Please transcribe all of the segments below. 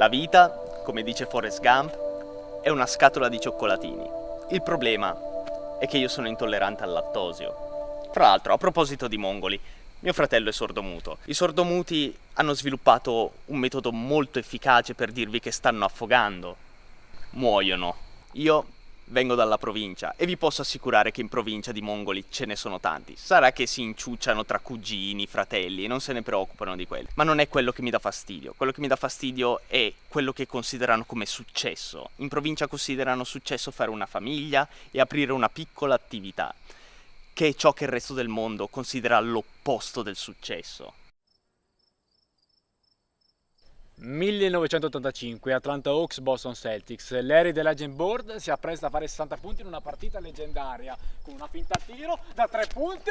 La vita, come dice Forrest Gump, è una scatola di cioccolatini. Il problema è che io sono intollerante al lattosio. Tra l'altro, a proposito di mongoli, mio fratello è sordomuto. I sordomuti hanno sviluppato un metodo molto efficace per dirvi che stanno affogando. Muoiono. Io vengo dalla provincia e vi posso assicurare che in provincia di mongoli ce ne sono tanti. Sarà che si inciucciano tra cugini, fratelli e non se ne preoccupano di quelli. Ma non è quello che mi dà fastidio. Quello che mi dà fastidio è quello che considerano come successo. In provincia considerano successo fare una famiglia e aprire una piccola attività che è ciò che il resto del mondo considera l'opposto del successo. 1985, Atlanta Hawks, Boston Celtics. Larry Legend Board si appresta a fare 60 punti in una partita leggendaria con una finta tiro da 3 punti.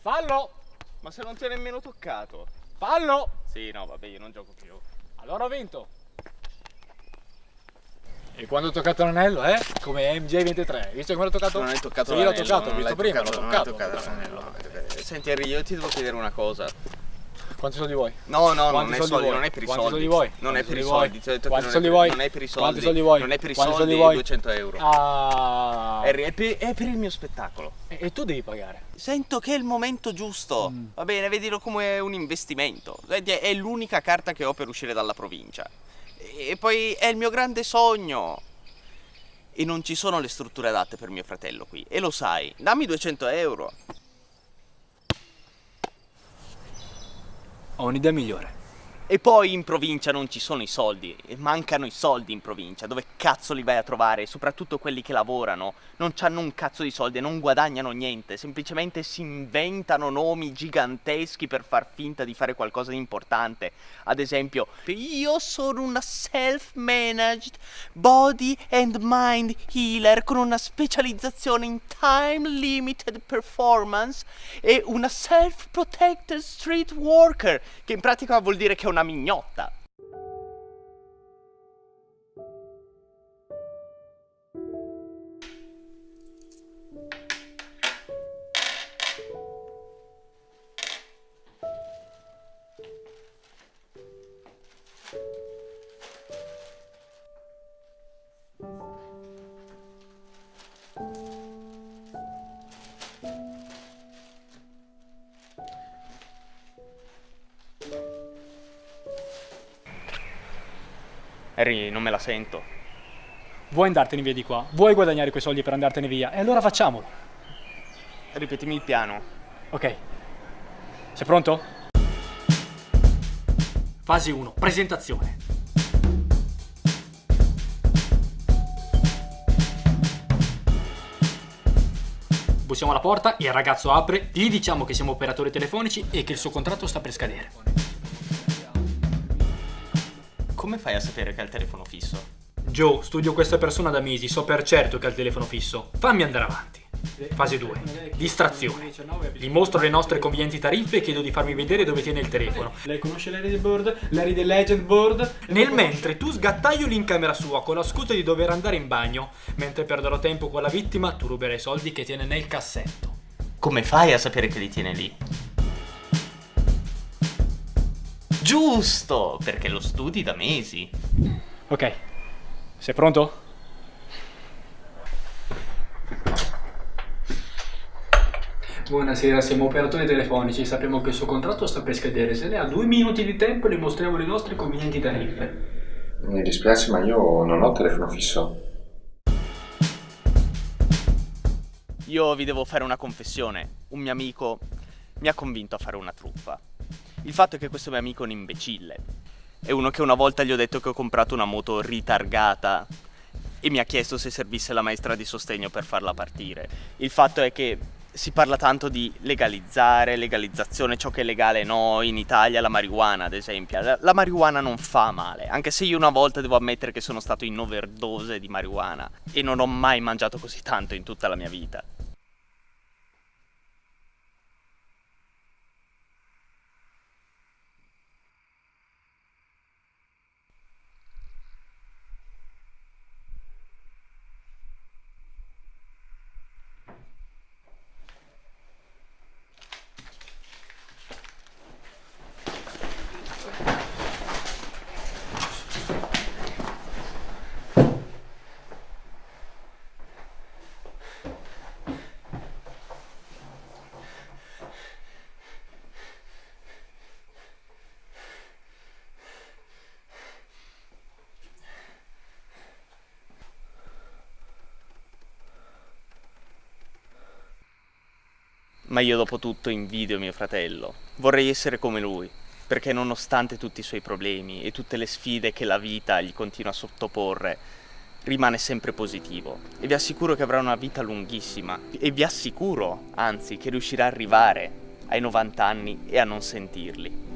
Fallo! Ma se non ti ha nemmeno toccato. Fallo! Sì, no, vabbè, io non gioco più. Allora ho vinto. E quando ho toccato l'anello, eh? Come MJ23. Visto come l'ho toccato? Non hai toccato sì, l'ho l'anello. toccato, ho non visto prima, l'ho toccato. Non toccato l'anello. Senti Henry, io ti devo chiedere una cosa. Quanti soldi vuoi? No, no, non è soldi soldi, non è per i Quanti soldi. soldi vuoi? Non è per i soldi soldi. che Quanti non è soldi per- vuoi? Non è per i Quanti soldi. soldi vuoi? Non è per i soldi, soldi vuoi? 200 euro. Ah. Henry, è per, è per il mio spettacolo. E, e tu devi pagare. Sento che è il momento giusto. Mm. Va bene, vedilo come un investimento. Vedi, È l'unica carta che ho per uscire dalla provincia. E poi è il mio grande sogno. E non ci sono le strutture adatte per mio fratello qui. E lo sai. Dammi 200 euro. Ho un'idea migliore. E poi in provincia non ci sono i soldi, mancano i soldi in provincia, dove cazzo li vai a trovare? Soprattutto quelli che lavorano, non hanno un cazzo di soldi non guadagnano niente, semplicemente si inventano nomi giganteschi per far finta di fare qualcosa di importante. Ad esempio, io sono una self-managed body and mind healer con una specializzazione in time limited performance e una self-protected street worker, che in pratica vuol dire che è una mignotta. Harry, non me la sento. Vuoi andartene via di qua? Vuoi guadagnare quei soldi per andartene via? E allora facciamolo. Ripetimi il piano. Ok. Sei pronto? Fase 1. Presentazione. Bussiamo alla porta, il ragazzo apre, gli diciamo che siamo operatori telefonici e che il suo contratto sta per scadere. Come fai a sapere che ha il telefono fisso? Joe, studio questa persona da mesi, so per certo che ha il telefono fisso. Fammi andare avanti. Fase 2. Distrazione. Gli mostro le nostre convenienti tariffe e chiedo di farmi vedere dove tiene il telefono. Lei conosce Larry the Board? Larry the Legend Board? Nel mentre tu sgattaioli in camera sua con la scusa di dover andare in bagno, mentre perderò tempo con la vittima, tu ruberai i soldi che tiene nel cassetto. Come fai a sapere che li tiene lì? Giusto, perché lo studi da mesi. Ok. Sei pronto? Buonasera, siamo operatori telefonici, sappiamo che il suo contratto sta per scadere. Se lei ha due minuti di tempo le mostriamo le nostre convenienti tariffe. Mi dispiace, ma io non ho telefono fisso. Io vi devo fare una confessione. Un mio amico mi ha convinto a fare una truffa. Il fatto è che questo mio amico è un imbecille. È uno che una volta gli ho detto che ho comprato una moto ritargata e mi ha chiesto se servisse la maestra di sostegno per farla partire. Il fatto è che si parla tanto di legalizzare, legalizzazione, ciò che è legale no, in Italia la marijuana ad esempio. La, la marijuana non fa male, anche se io una volta devo ammettere che sono stato in overdose di marijuana e non ho mai mangiato così tanto in tutta la mia vita. Ma io dopo tutto invidio mio fratello. Vorrei essere come lui, perché nonostante tutti i suoi problemi e tutte le sfide che la vita gli continua a sottoporre, rimane sempre positivo e vi assicuro che avrà una vita lunghissima e vi assicuro, anzi, che riuscirà a arrivare ai 90 anni e a non sentirli.